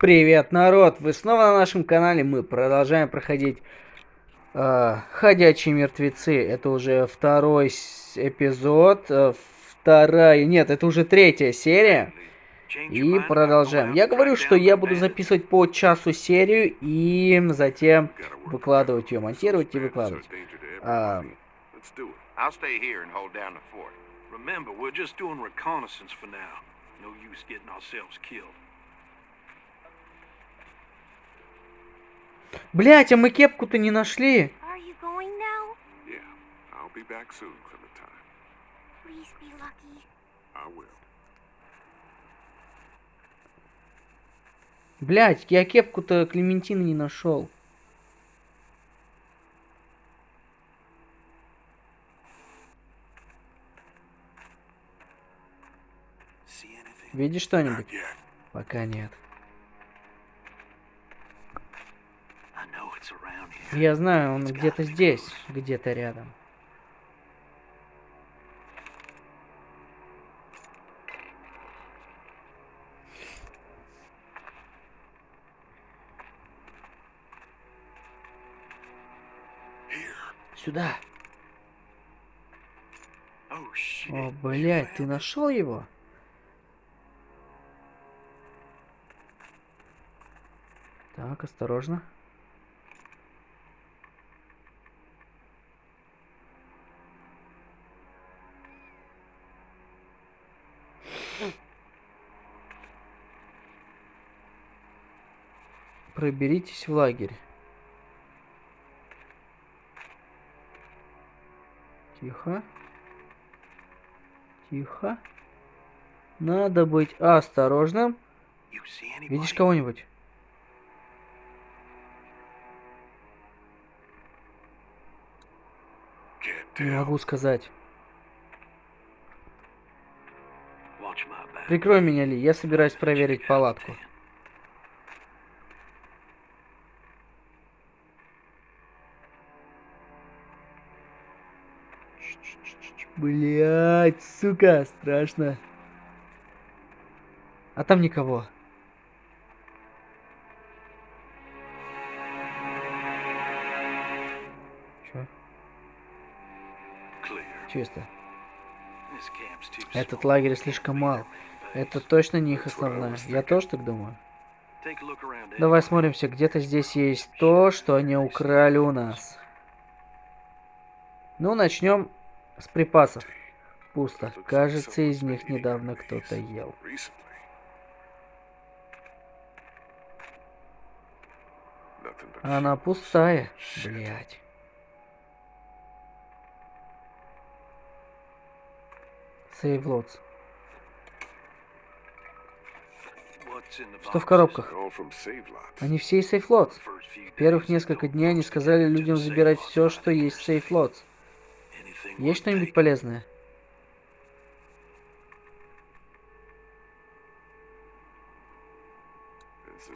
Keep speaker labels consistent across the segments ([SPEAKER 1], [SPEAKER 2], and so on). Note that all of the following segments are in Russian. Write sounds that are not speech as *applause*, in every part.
[SPEAKER 1] Привет, народ! Вы снова на нашем канале. Мы продолжаем проходить э, Ходячие мертвецы. Это уже второй эпизод. Э, вторая... Нет, это уже третья серия. И продолжаем. Я говорю, что я буду записывать по часу серию и затем выкладывать ее, монтировать и выкладывать. Killed. Блять, а мы кепку-то не нашли. Блять, я кепку-то Клементина не нашел. Видишь что-нибудь? Пока нет. Я знаю, он где-то здесь, где-то рядом. Сюда. О, блядь, ты нашел его? Так, осторожно. Проберитесь в лагерь. Тихо. Тихо. Надо быть осторожным. Видишь кого-нибудь? Не могу сказать. Прикрой меня, Ли. Я собираюсь проверить палатку. Блять, сука, страшно. А там никого. Чё? Чисто. Этот лагерь слишком мал. Это точно не их основная. Я тоже так думаю. Давай смотримся, где-то здесь есть то, что они украли у нас. Ну, начнем с припасов. Пусто. Кажется, из них недавно кто-то ел. Она пустая, блядь. Сейвлотс. Что в коробках? Они все из сейфлотс. В первых несколько дней они сказали людям забирать все, что есть в сейфлотс. Есть что-нибудь полезное?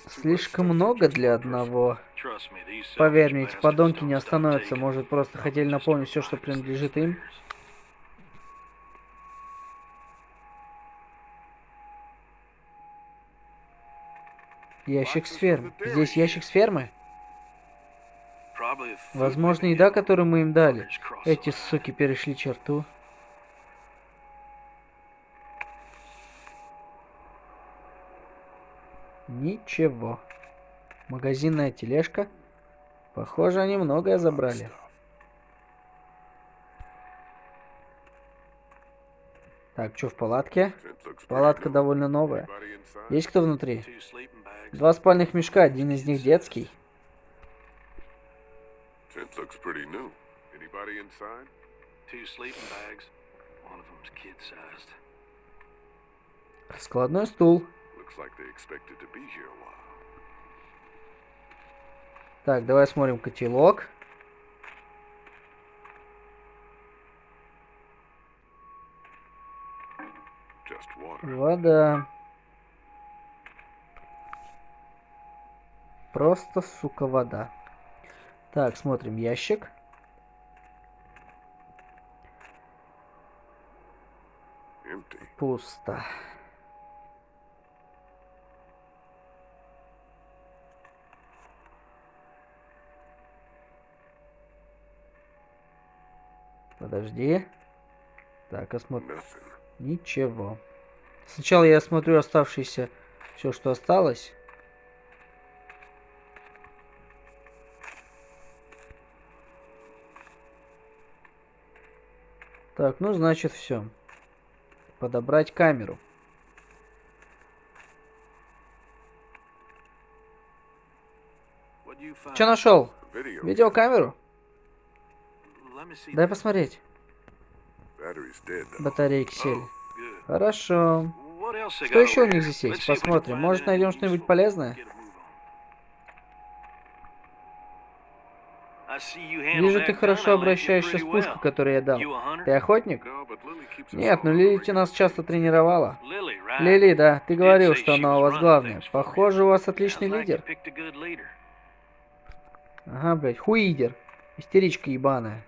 [SPEAKER 1] Слишком много для одного. Поверь мне, эти подонки не остановятся. Может, просто хотели напомнить все, что принадлежит им? Ящик с фермы. Здесь ящик с фермы? Возможно, еда, которую мы им дали. Эти суки перешли черту. Ничего. Магазинная тележка. Похоже, они многое забрали. Так, что в палатке? Палатка довольно новая. Есть кто внутри? Два спальных мешка, один из них детский. Looks pretty new. Anybody inside? Two sleeping bags. One of them's kid-sized. Складной стул. Looks like they expected to be here a while. Так, давай смотрим котелок. Вода. Просто, сука, вода. Так, смотрим ящик. Пусто. Подожди. Так, а
[SPEAKER 2] осмотрим.
[SPEAKER 1] Ничего. Сначала я смотрю оставшиеся... Все, что осталось. Так, ну значит все. Подобрать камеру. Что нашел? Видеокамеру? Дай посмотреть. Батарейки сели. Хорошо. Что еще у них здесь есть? Посмотрим. Может найдем что-нибудь полезное?
[SPEAKER 3] Get a move on. I see you handle
[SPEAKER 1] Вижу, ты хорошо обращаешься с пушкой, которую я дал. Ты охотник? Нет,
[SPEAKER 2] all
[SPEAKER 1] ну
[SPEAKER 2] on
[SPEAKER 1] Лилити нас часто тренировала. Лили, да, ты говорил, что она у вас главная. Похоже, у вас отличный лидер. Ага, блядь, хуидер. Истеричка ебаная.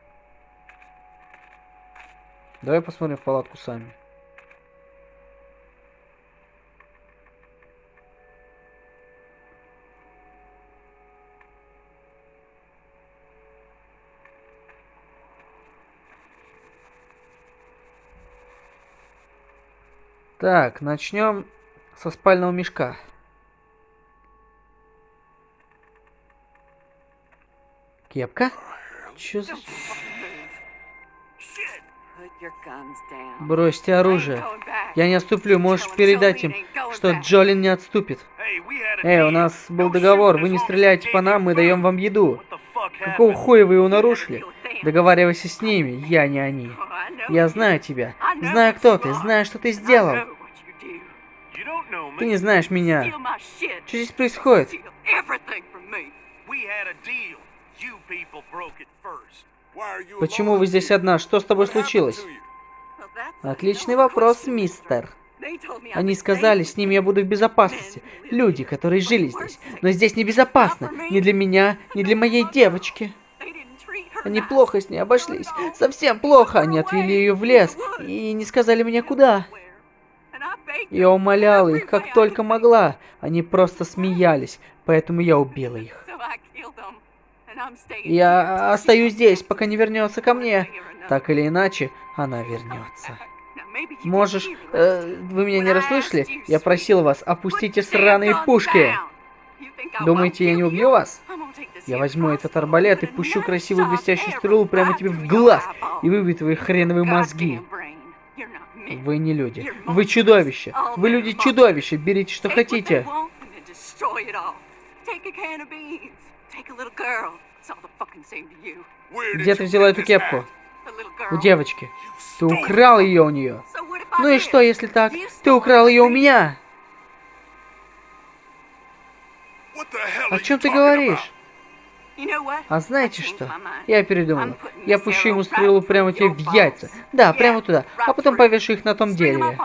[SPEAKER 1] Давай посмотрим в палатку сами. Так, начнем со спального мешка. Кепка? Чё за... Бросьте оружие. Я не отступлю, можешь передать им, что Джолин не отступит. Эй, у нас был договор, вы не стреляете по нам, мы даем вам еду. Какого хуя вы его нарушили? Договаривайся с ними, я не они. Я знаю тебя, знаю кто ты, знаю, что ты сделал.
[SPEAKER 4] know what you do.
[SPEAKER 3] You don't know me.
[SPEAKER 1] Ты не знаешь меня. Что здесь происходит? Почему вы здесь одна? Что с тобой случилось? Отличный вопрос, мистер. Они сказали, с ними я буду в безопасности. Люди, которые жили здесь. Но здесь небезопасно. Ни для меня, ни для моей девочки. Они плохо с ней обошлись. Совсем плохо. Они отвели ее в лес и не сказали мне куда. Я умоляла их, как только могла. Они просто смеялись, поэтому я убила их. Я остаюсь здесь, пока не вернется ко мне. Так или иначе, она вернется. Можешь... э, вы меня не расслышали? Я просил вас, опустите сраные пушки. Думаете, я не убью вас? Я возьму этот арбалет и пущу красивую блестящую стрелу прямо тебе в глаз и выбью твои хреновые мозги. Вы не люди. Вы чудовище. Вы люди-чудовище. Берите, что хотите. Где ты взяла эту кепку? У девочки. Ты украл ее у нее. Ну и что, если так? Ты украл ее у меня. О чем ты говоришь? А знаете что? Я передумала.
[SPEAKER 4] Putting
[SPEAKER 1] Я пущу ему стрелу прямо тебе в яйца. Да, прямо туда. А потом повешу их на том дереве.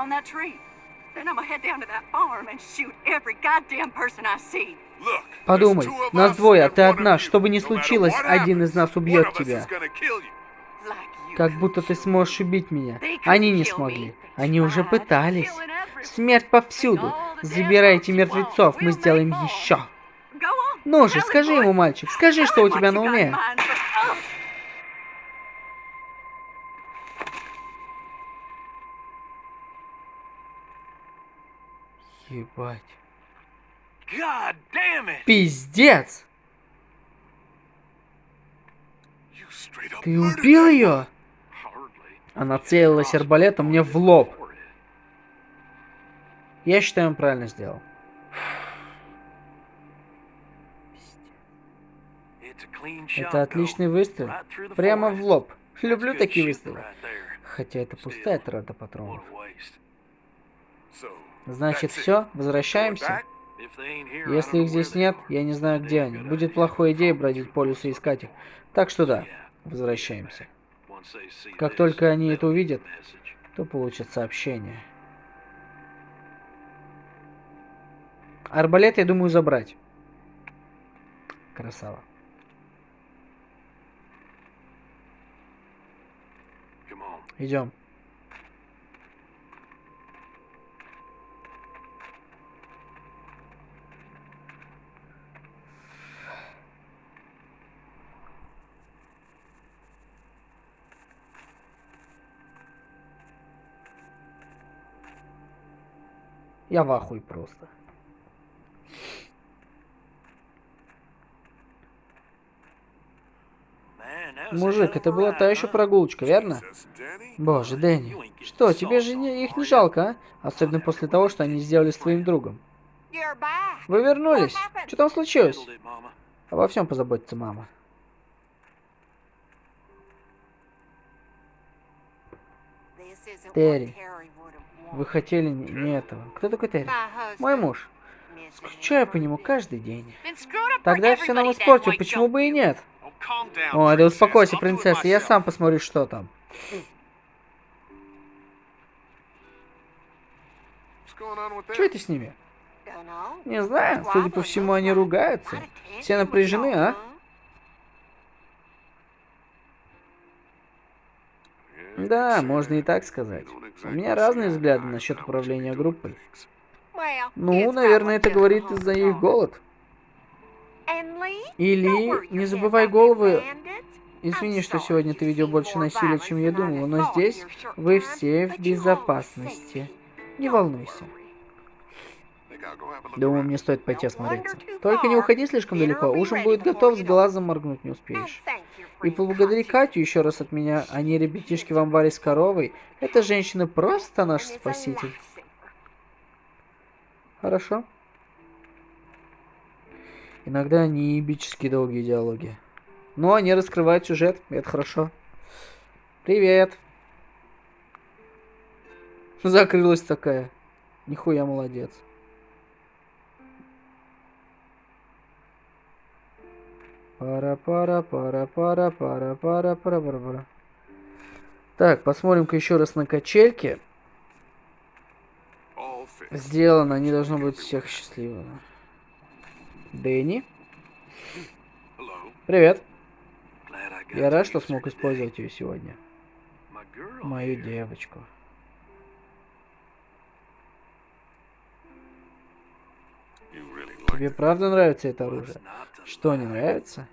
[SPEAKER 1] Подумай, нас двое, а ты одна. Что бы ни случилось, один из нас убьет тебя. Как будто ты сможешь убить меня. Они не смогли. Они уже пытались. Смерть повсюду. Забирайте мертвецов, мы сделаем еще. Ну же, скажи ему, мальчик, скажи, что у тебя на уме. Ебать. Пиздец! Ты убил ее? Она целилась арбалетом мне в лоб. Я считаю, он правильно сделал. Это отличный выстрел. Прямо в лоб. Люблю такие выстрелы. Хотя это пустая трата патронов. Значит, все, возвращаемся. Если их здесь нет, я не знаю, где они. Будет плохой идеей бродить по лесу и искать их. Так что да, возвращаемся. Как только они это увидят, то получат сообщение. Арбалет, я думаю, забрать. Красава. идем. Я в ахуе просто. Мужик, это была та еще прогулочка, верно? Боже, Дэнни, что, тебе же не- их не жалко, а? Особенно после того, что они сделали с твоим другом. Вы вернулись? Что там случилось? Обо всем позаботится мама. Терри, Вы хотели не, не этого. Кто такой Терри? Мой муж. Скучаю по нему каждый день. Тогда все нам испортил, почему бы и нет? Ой, да успокойся, принцесса, я сам посмотрю, что там. Что это с ними? Не знаю, судя по всему, они ругаются. Все напряжены, а? Да, можно и так сказать. У меня разные взгляды насчет управления группой. Ну, наверное, это говорит из-за их голод.
[SPEAKER 4] Или
[SPEAKER 1] не забывай головы. Извини, что сегодня ты видел больше насилия, чем я думал, но здесь вы все в безопасности. Не волнуйся. Думаю, мне стоит пойти осмотреться. Только не уходи слишком далеко, ужин будет готов, с глазом моргнуть не успеешь. И поблагодари Катю еще раз от меня, а не ребятишки в амбаре с коровой. Эта женщина просто наш спаситель. Хорошо. Иногда не эпические долгие диалоги. Но они раскрывают сюжет, и это хорошо. Привет. *laughs* Закрылась такая. Нихуя молодец. пара пара пара пара пара пара пара пара пара Так, посмотрим-ка еще раз на качельки. Сделано, они должны быть всех счастливыми. Дэнни. Привет. Я рад, что смог использовать ее сегодня. Мою девочку. Тебе правда нравится это оружие? Что, не нравится?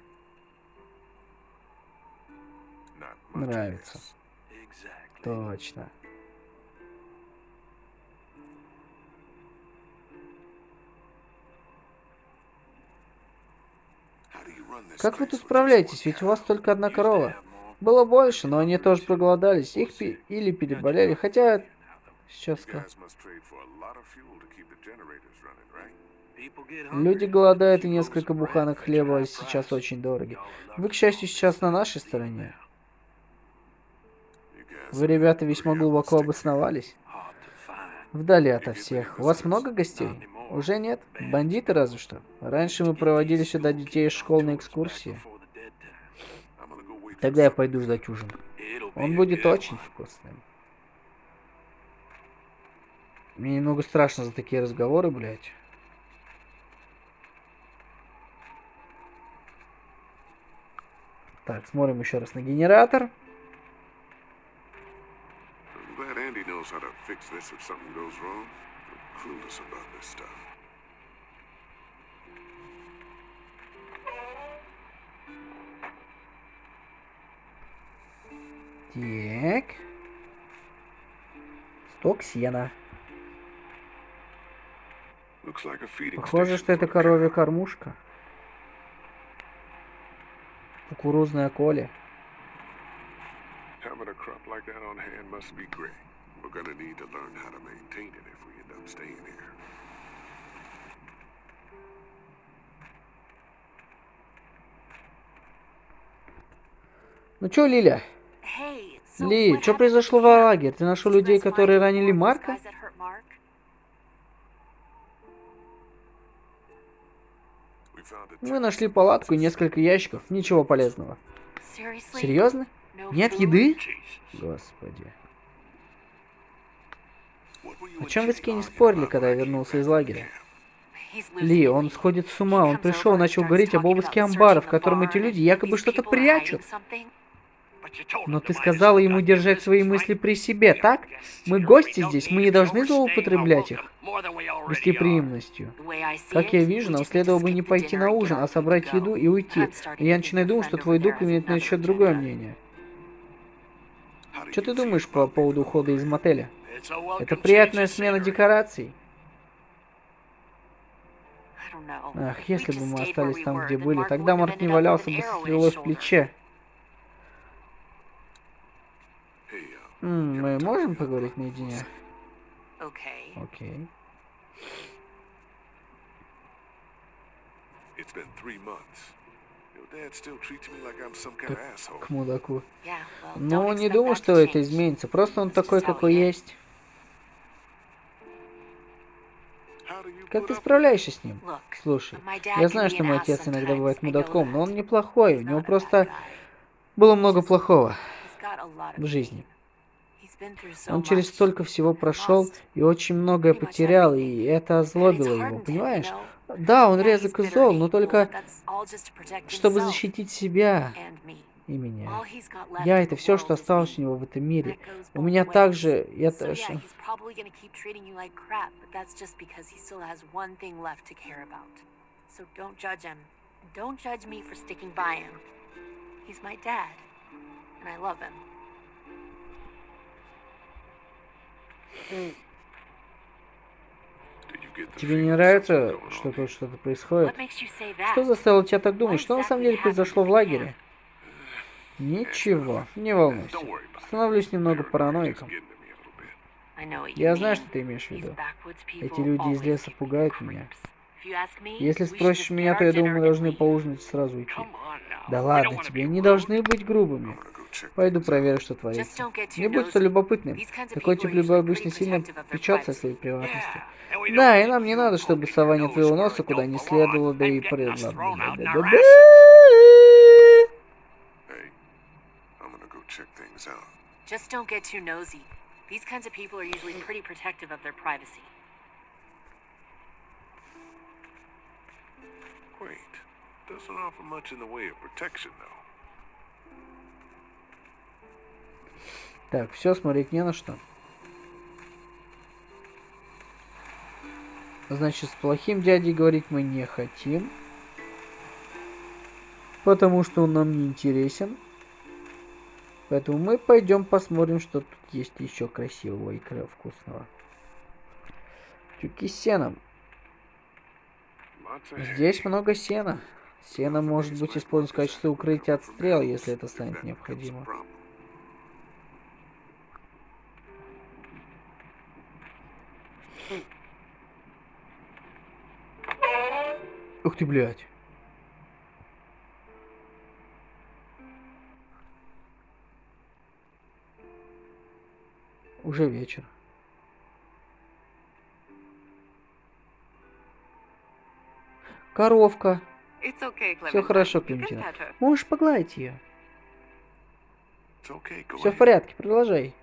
[SPEAKER 1] Нравится. Точно. Как вы тут справляетесь? Ведь у вас только одна корова. Было больше, но они тоже проголодались. Их пи или переболели. Хотя... Сейчас
[SPEAKER 3] как.
[SPEAKER 1] Люди голодают, и несколько буханок хлеба сейчас очень дороги. Вы, к счастью, сейчас на нашей стороне. Вы, ребята, весьма глубоко обосновались. Вдали ото всех. У вас много гостей? Уже нет? Бандиты разве что. Раньше мы проводили сюда детей из школ на экскурсии. Тогда я пойду ждать ужин. Он будет очень вкусным. Мне немного страшно за такие разговоры, блядь. Так, смотрим еще раз на генератор.
[SPEAKER 2] Wrong. I'm clueless about this stuff.
[SPEAKER 1] Так. Сток сена. Похоже, что это коровья кормушка. Кукурузная коля.
[SPEAKER 2] Having a crop like that on hand must be great. We're gonna need to learn how to maintain it if we I'm staying here.
[SPEAKER 1] Ну чё, Лиля? Ли, что произошло в лагере? Ты нашел людей, которые ранили Марка? Мы нашли палатку и несколько ящиков. Ничего полезного. Серьезно? Нет еды? Господи. О чем вы с Кенни спорили, когда я вернулся из лагеря? Ли, он сходит с ума. Он пришел,
[SPEAKER 4] и
[SPEAKER 1] начал говорить об обыске амбара, в котором эти люди якобы что-то прячут. Но ты сказала ему держать свои мысли при себе, так? Мы гости здесь, мы не должны злоупотреблять их гостеприимностью. Как я вижу, нам следовало бы не пойти на ужин, а собрать еду и уйти. Но я начинаю думать, что твой друг имеет
[SPEAKER 4] на
[SPEAKER 1] счет другое мнение. Что ты думаешь по поводу ухода из мотеля? Это приятная смена декораций. Ах, если бы мы остались там, где были, тогда Марк не валялся бы со стрелой в плече. Мы можем поговорить наедине? Окей. К мудаку. Ну, не думаю, что это изменится. Просто он такой, какой есть. Как ты справляешься с ним? Слушай, я знаю, что мой отец иногда бывает мудаком, но он неплохой. У него просто было много плохого в жизни. Он через столько всего прошел и очень многое потерял, и это озлобило его, понимаешь? Да, он резок и зол, но только чтобы защитить себя. И меня. Я это все, что осталось у него в этом мире. У меня также, я
[SPEAKER 4] So
[SPEAKER 1] тоже...
[SPEAKER 4] don't judge him. Don't judge me for sticking by him. He's my dad, and I love him.
[SPEAKER 1] Тебе не нравится, что тут что-то происходит? Что заставило тебя так думать? Что на самом деле произошло в лагере? Ничего, не волнуйся. Становлюсь немного параноиком. Я знаю, что ты имеешь в виду. Эти люди из леса пугают меня. Если спросишь меня, то я думаю, мы должны
[SPEAKER 4] leave.
[SPEAKER 1] по ужинать и сразу уйти. Да ладно тебе, не должны быть грубыми. Пойду проверю, что творится. Не будь столь любопытным. Такой тип любой обычно сильно печется о своей приватности. Да, и нам не надо, чтобы сова не
[SPEAKER 3] where
[SPEAKER 1] носа куда не следовало, да и
[SPEAKER 3] and getting us
[SPEAKER 1] пред-
[SPEAKER 3] thrown out in our
[SPEAKER 1] Да-да-да.
[SPEAKER 2] Hey, I'm gonna go check things out.
[SPEAKER 4] Just don't get too nosy. These kinds of people are usually pretty protective of their privacy.
[SPEAKER 2] Quaint. Doesn't offer much in the way of protection, though.
[SPEAKER 1] Так, все, смотреть не на что. Значит, с плохим дядей говорить мы не хотим. Потому что он нам не интересен. Поэтому мы пойдем посмотрим, что тут есть еще красивого и вкусного. Тюки с сеном. Здесь много сена. Сено может быть использовано в качестве укрытия от стрел, если это станет необходимо. Ух ты, блядь. Уже вечер. Коровка.
[SPEAKER 4] Okay,
[SPEAKER 1] Все хорошо, Клементина. Можешь погладить ее.
[SPEAKER 2] Okay,
[SPEAKER 1] Все в порядке, продолжай.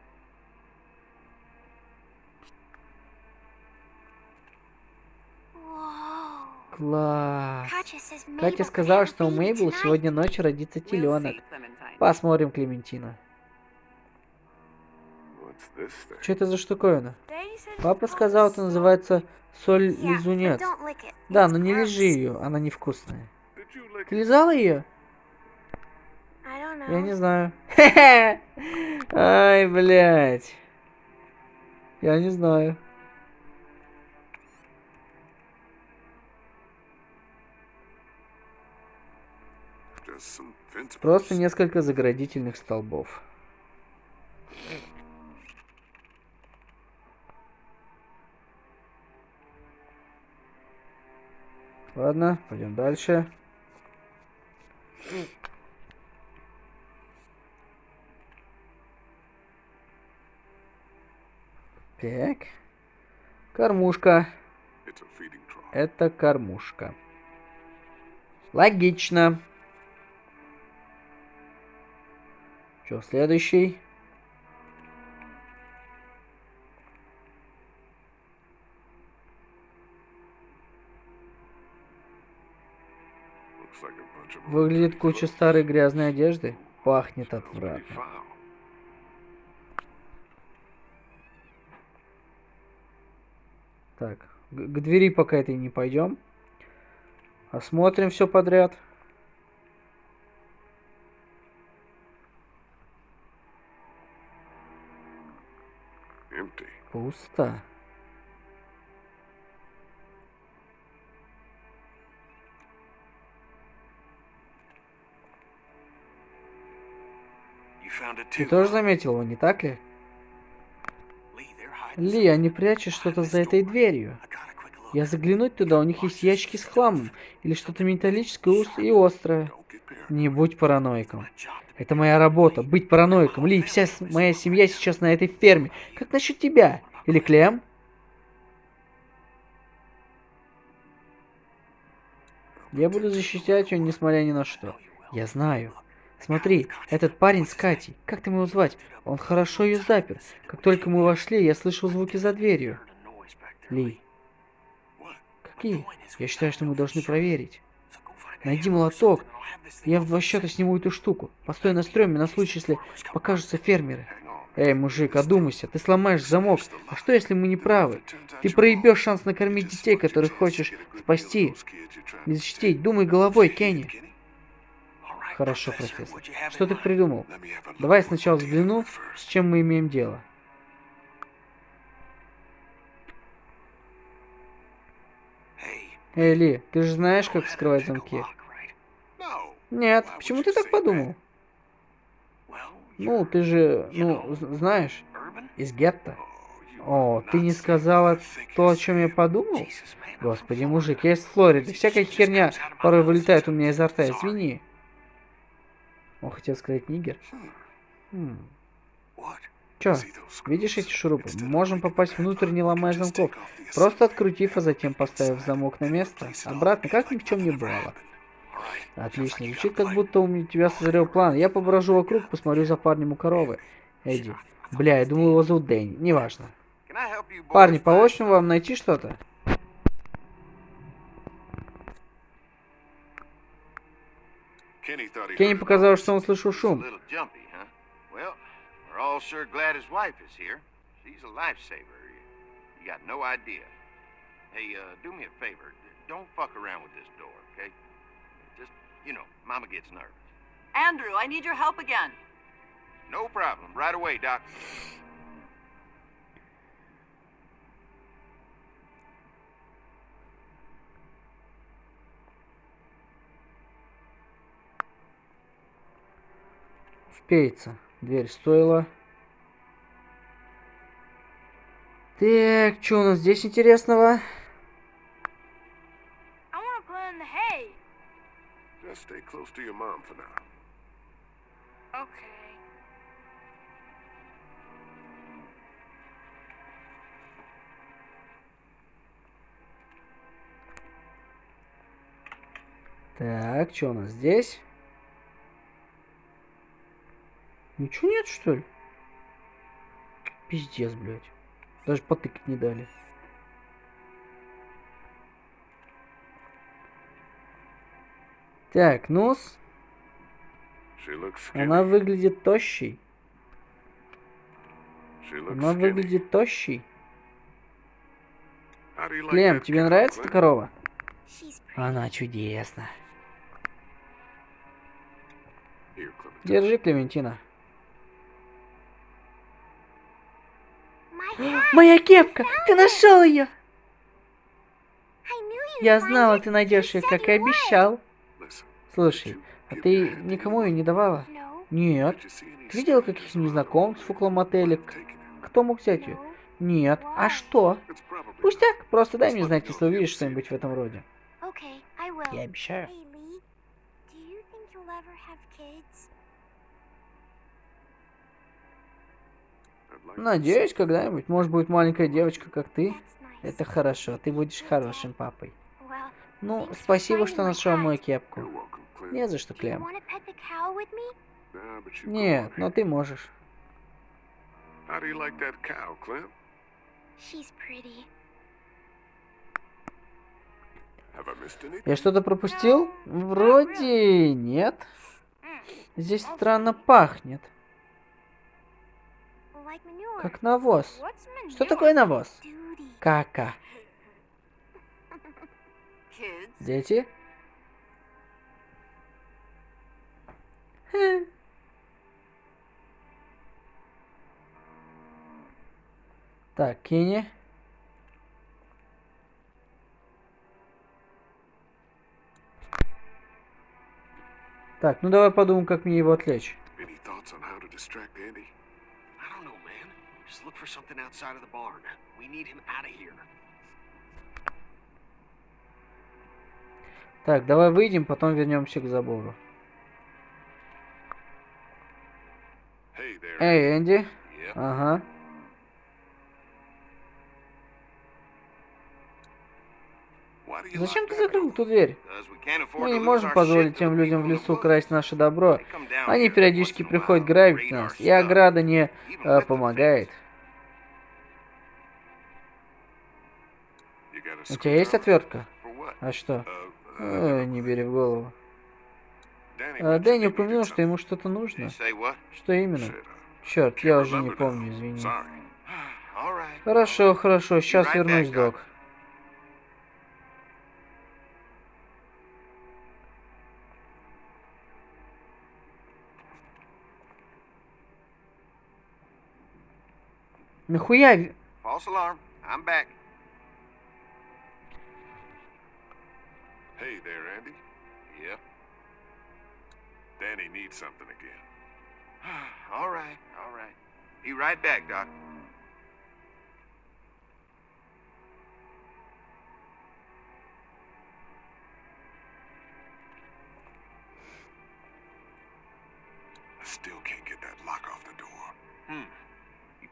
[SPEAKER 1] Класс. Катя сказала, что у Мейбл сегодня ночью родится теленок. Посмотрим, Клементина. Что это за штуковина? Папа сказал, это называется соль лизунец. Да, но не лежи ее, она невкусная. Ты лизала ее? Я не знаю. *laughs* Ай, блядь. Я не знаю. Просто несколько заградительных столбов. Ладно, пойдем дальше. Так. Кормушка. Это кормушка. Логично. Что, следующий? Выглядит куча старой грязной одежды. Пахнет отвратно. Так, к, двери пока этой не пойдем. Осмотрим все подряд. Пусто. Ты тоже заметил его, не так ли? Ли, они прячут что-то за этой дверью. Я заглянуть туда, у них есть ящики с хламом. Или что-то металлическое и острое. Не будь параноиком. Это моя работа, быть параноиком. Ли, вся моя семья сейчас на этой ферме. Как насчет тебя? Или Клем? Я буду защищать ее, несмотря ни на что. Я знаю. Смотри, этот парень с Катей. Как ты его звать? Он хорошо ее запер. Как только мы вошли, я слышал звуки за дверью. Ли, какие? Я считаю, что мы должны проверить. Найди молоток. Я в два счета сниму эту штуку. Постой на стреме на случай, если покажутся фермеры. Эй, мужик, одумайся, ты сломаешь замок. А что, если мы не правы? Ты проебешь шанс накормить детей, которых хочешь спасти и защитить. Думай головой, Кенни. Хорошо, профессор. Что ты придумал? Давай сначала взгляну, с чем мы имеем дело. Эй, Ли, ты же знаешь, как вскрывать замки? Нет, почему ты так подумал? Ну, ты же, ну, знаешь, из гетто. О, ты не сказала то, о чем я подумал? Господи, мужик, я из Флориды. Всякая херня порой вылетает у меня изо рта, извини. Он хотел сказать нигер. Хм. Чё, видишь эти шурупы? Мы можем попасть внутрь, не ломая замков. Просто открутив, а затем поставив замок на место. Обратно, как ни в чем не бывало. Отлично, звучит как будто у меня- тебя созрел план. Я поброжу вокруг, посмотрю за парнем у коровы. Эдди. Бля, я думал его зовут Дэнни. Неважно. Парни, помочь вам найти что-то? Кенни показалось, что он слышал
[SPEAKER 5] It's a
[SPEAKER 1] шум.
[SPEAKER 5] little jumpy, huh? Well, we're all sure glad his wife is here. She's a lifesaver. You, you got no idea. Hey, uh, do me a favor. Don't fuck around with this door, okay? Just, you know, Mama gets nervous.
[SPEAKER 6] Andrew, I need your help again.
[SPEAKER 5] No problem. Right away, Doc.
[SPEAKER 1] Впеется. Дверь стоила. Так, что у нас здесь интересного?
[SPEAKER 2] Stay close to your mom for now.
[SPEAKER 7] Okay.
[SPEAKER 1] Так, что у нас здесь? Ничего нет, что ли? Пиздец, блядь. Даже потыкать не дали. Так, нос. Она выглядит тощей. Она выглядит тощей. Клем, тебе нравится эта корова? Она чудесна. Держи, Клементина. Моя кепка! Ты нашел ее! Я знала, ты найдешь ее, как и обещал. Слушай, а ты никому ее не давала? Нет. Ты видела
[SPEAKER 2] strangers
[SPEAKER 1] каких-то незнакомцев около мотеля? Кто мог взять ее? Нет. А что? Пустяк, просто дай мне знать, если увидишь что-нибудь в этом роде. Я обещаю. Надеюсь, когда-нибудь, может, будет маленькая девочка, как ты. Это хорошо, ты будешь хорошим папой. Ну, спасибо, что нашел мою кепку. Не за что, Клем. Нет, но ты можешь. Я что-то пропустил? Вроде нет. Здесь странно пахнет. Как навоз. Что такое навоз? Кака. Дети? Хе. *laughs* Так, Кенни. Так, ну давай подумаем, как мне его отвлечь.
[SPEAKER 2] Any thoughts on how to distract Andy?
[SPEAKER 8] Don't know, man. Just look for something outside of the barn. We need him out of here.
[SPEAKER 1] Так, давай выйдем, потом вернемся к забору.
[SPEAKER 2] Hey there.
[SPEAKER 1] Эй, Энди. Ага. Зачем ты закрыл эту дверь? Мы не можем позволить тем людям в лесу красть наше добро. Они периодически приходят грабить нас, и ограда не э, помогает. У тебя есть отвертка? А что?
[SPEAKER 2] Uh, uh,
[SPEAKER 1] Ой, не бери в голову. А, Дэнни упомянул, что ему что-то нужно. Что именно?
[SPEAKER 2] Uh,
[SPEAKER 1] Черт, я уже не помню, извини. *sighs* Хорошо, хорошо, сейчас вернусь, док. Нахуя? ви-
[SPEAKER 5] False alarm. I'm back.
[SPEAKER 2] Hey there, Andy.
[SPEAKER 5] Yep.
[SPEAKER 2] Danny needs something again. *sighs*
[SPEAKER 5] all right. All right. Be right back, Doc.
[SPEAKER 2] I still can't get that lock off the door.
[SPEAKER 8] Hmm.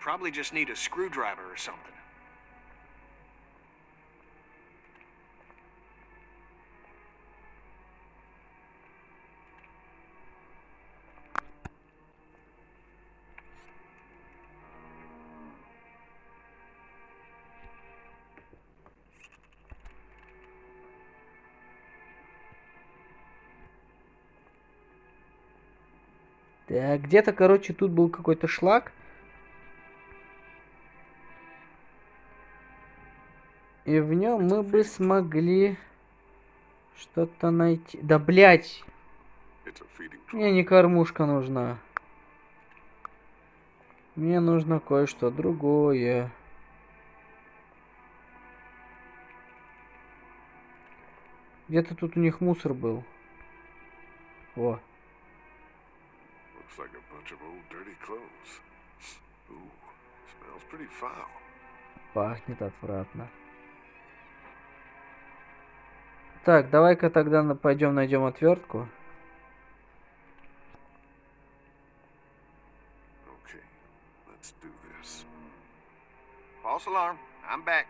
[SPEAKER 8] Probably just need a screwdriver or something.
[SPEAKER 1] Где-то, короче, тут был какой-то шлак. И в нем мы бы смогли что-то найти. Да,
[SPEAKER 2] feeding
[SPEAKER 1] мне не кормушка нужна. Мне нужно кое-что другое. Где-то тут у них мусор был. О,
[SPEAKER 2] Looks like
[SPEAKER 1] Так, давай-ка тогда пойдем найдем отвертку.
[SPEAKER 5] False alarm. I'm back.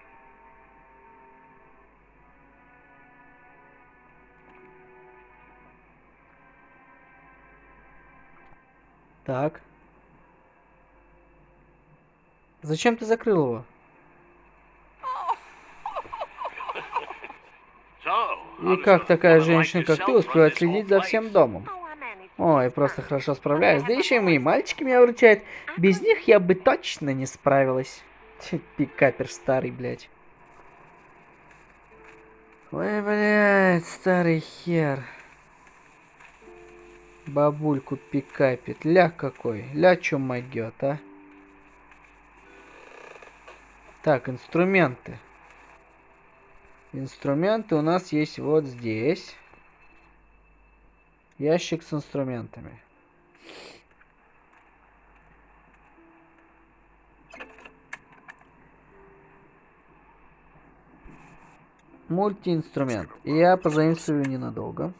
[SPEAKER 1] Так. Зачем ты закрыл его?
[SPEAKER 3] So,
[SPEAKER 1] И как такая женщина, как ты, успевает следить за всем домом? Ой, просто хорошо справляюсь. Да еще и мои мальчики меня выручают. Без них я бы точно не справилась. Пикапер старый, блядь. Ой, блядь, старый хер. Бабульку пикапит. Ля какой. Ля чё могёт, а? Так, инструменты. Инструменты у нас есть вот здесь. Ящик с инструментами. Мультиинструмент. Я позаимствую ненадолго.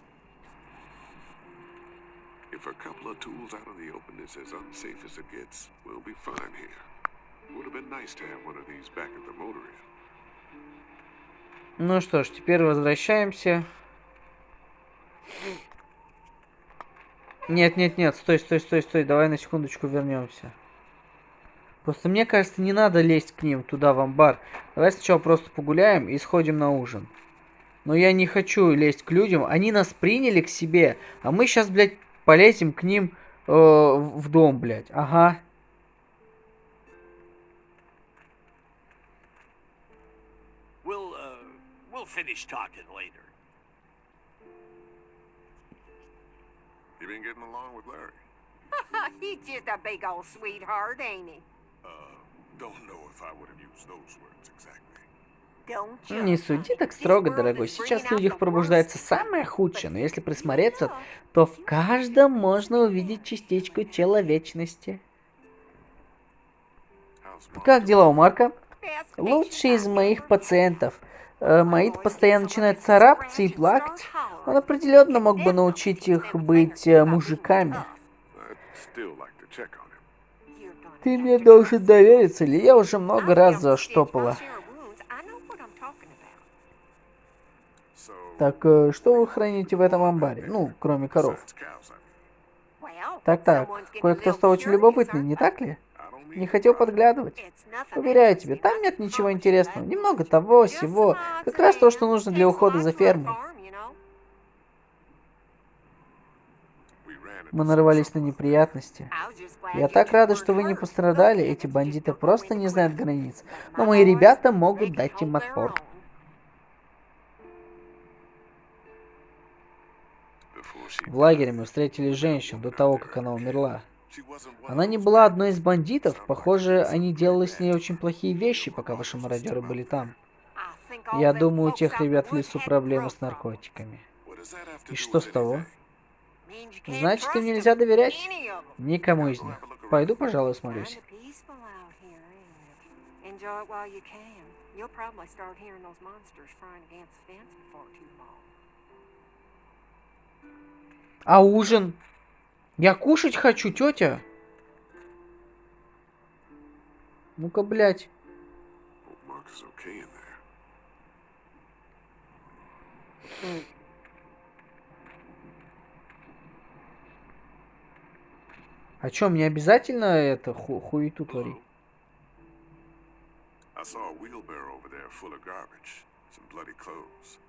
[SPEAKER 2] Would have been nice to have one of these back at the motor inn.
[SPEAKER 1] Ну что ж, теперь возвращаемся. Нет, нет, нет, стой, стой, стой, стой, давай на секундочку вернемся. Просто мне кажется, не надо лезть к ним туда, в амбар. Давай сначала просто погуляем и сходим на ужин. Но я не хочу лезть к людям. Они нас приняли к себе, а мы сейчас, блядь, полезем к ним э, в дом, блядь. Ага.
[SPEAKER 3] We'll finish talking later.
[SPEAKER 2] You been getting along with Larry? *laughs*
[SPEAKER 9] He's just a big old sweetheart, ain't he?
[SPEAKER 2] Uh, don't know if I would have used those words exactly.
[SPEAKER 1] Не суди так строго, дорогой. Сейчас в людях пробуждается самое худшее, но если присмотреться, то в каждом можно увидеть частичку человечности. Как дела у Марка? Лучший из моих пациентов. Э, Мои постоянно начинают царапаться и плакать. Он определенно мог бы научить их быть э, мужиками. Ты мне должен довериться, или я уже много раз заштопала. Так, э, что вы храните в этом амбаре? Ну, кроме коров. Так-так, кое-кто стал очень любопытный, не так ли? Не хотел подглядывать. Уверяю тебя, там нет ничего интересного. Немного того, всего. Как раз то, что нужно для ухода за фермой. Мы нарвались на неприятности. Я так рада, что вы не пострадали. Эти бандиты просто не знают границ. Но мои ребята могут дать им отпор. В лагере мы встретили женщину до того, как она умерла. Она не была одной из бандитов. Похоже, они делали с ней очень плохие вещи, пока ваши мародеры были там. Я думаю, у тех ребят в лесу проблемы с наркотиками. И что с того? Значит, им нельзя доверять? Никому из них. Пойду, пожалуй,
[SPEAKER 9] long.
[SPEAKER 1] А ужин? Я кушать хочу, тетя. Ну-ка, блядь.
[SPEAKER 2] Okay.
[SPEAKER 1] А чё, мне обязательно это ху хуету творить?
[SPEAKER 2] I saw a wheelbarrow over there full of garbage. Some bloody clothes.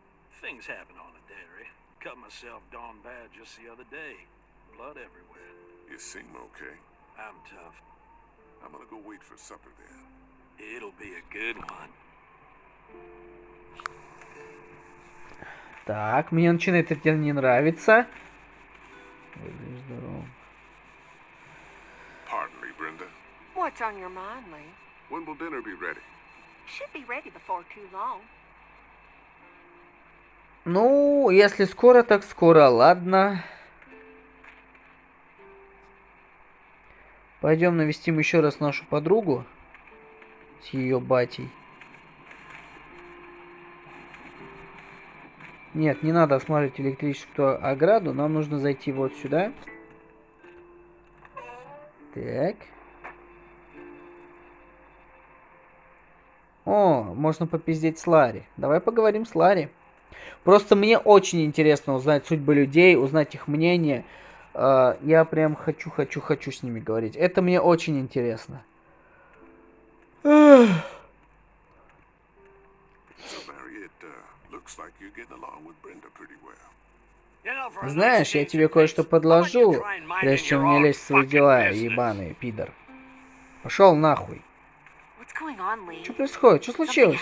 [SPEAKER 3] Things happen on a dairy. Cut myself darn bad just the other day. Blood everywhere.
[SPEAKER 2] You seem okay.
[SPEAKER 3] I'm tough.
[SPEAKER 2] I'm gonna go wait for supper then.
[SPEAKER 3] It'll be a good one.
[SPEAKER 1] Так, мне начинает это не нравиться. Выглядишь здоровым.
[SPEAKER 2] Pardon me, Brenda.
[SPEAKER 9] What's on your mind, Lee?
[SPEAKER 2] When will dinner be ready?
[SPEAKER 9] Should be ready before too long.
[SPEAKER 1] Ну, если скоро, так скоро, ладно. Пойдем навестим еще раз нашу подругу с ее батей. Нет, не надо осматривать электрическую ограду, нам нужно зайти вот сюда. Так. О, можно попиздеть с Ларри. Давай поговорим с Ларри. Просто мне очень интересно узнать судьбы людей, узнать их мнение. Э, Я прям хочу, хочу, хочу с ними говорить. Это мне очень интересно.
[SPEAKER 2] Uh,
[SPEAKER 1] Знаешь, я тебе кое-что подложу, прежде чем мне лезть в свои дела, ебаный пидор. Пошел нахуй. Что происходит? Что случилось?